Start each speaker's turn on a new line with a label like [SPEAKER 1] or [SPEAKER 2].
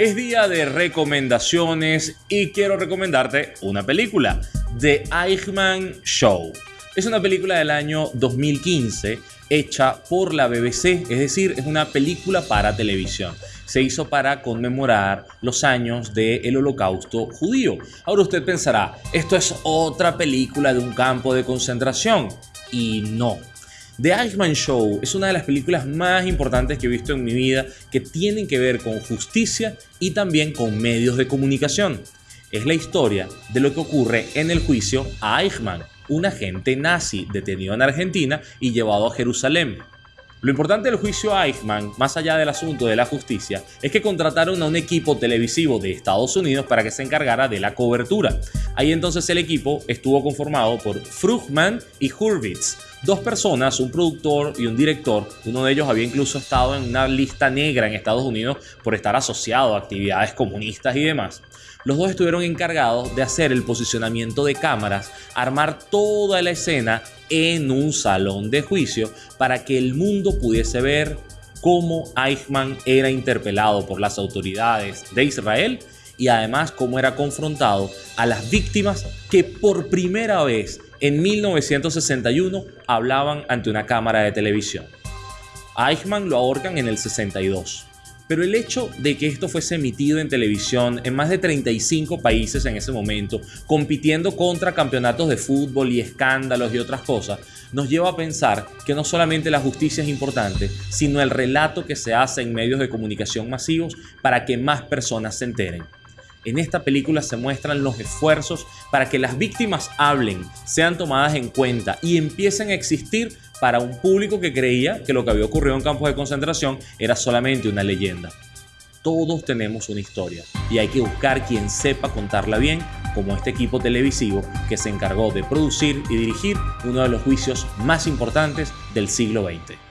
[SPEAKER 1] Es día de recomendaciones y quiero recomendarte una película, The Eichmann Show. Es una película del año 2015 hecha por la BBC, es decir, es una película para televisión. Se hizo para conmemorar los años del holocausto judío. Ahora usted pensará, esto es otra película de un campo de concentración. Y no, The Eichmann Show es una de las películas más importantes que he visto en mi vida que tienen que ver con justicia y también con medios de comunicación. Es la historia de lo que ocurre en el juicio a Eichmann, un agente nazi detenido en Argentina y llevado a Jerusalén. Lo importante del juicio a Eichmann, más allá del asunto de la justicia, es que contrataron a un equipo televisivo de Estados Unidos para que se encargara de la cobertura. Ahí entonces el equipo estuvo conformado por Frugman y Hurwitz, dos personas, un productor y un director. Uno de ellos había incluso estado en una lista negra en Estados Unidos por estar asociado a actividades comunistas y demás. Los dos estuvieron encargados de hacer el posicionamiento de cámaras, armar toda la escena en un salón de juicio para que el mundo pudiese ver cómo Eichmann era interpelado por las autoridades de Israel y además cómo era confrontado a las víctimas que por primera vez en 1961 hablaban ante una cámara de televisión. A Eichmann lo ahorcan en el 62. Pero el hecho de que esto fuese emitido en televisión en más de 35 países en ese momento, compitiendo contra campeonatos de fútbol y escándalos y otras cosas, nos lleva a pensar que no solamente la justicia es importante, sino el relato que se hace en medios de comunicación masivos para que más personas se enteren. En esta película se muestran los esfuerzos para que las víctimas hablen, sean tomadas en cuenta y empiecen a existir para un público que creía que lo que había ocurrido en campos de concentración era solamente una leyenda. Todos tenemos una historia y hay que buscar quien sepa contarla bien, como este equipo televisivo que se encargó de producir y dirigir uno de los juicios más importantes del siglo XX.